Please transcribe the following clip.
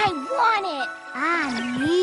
I want it! Ah, I need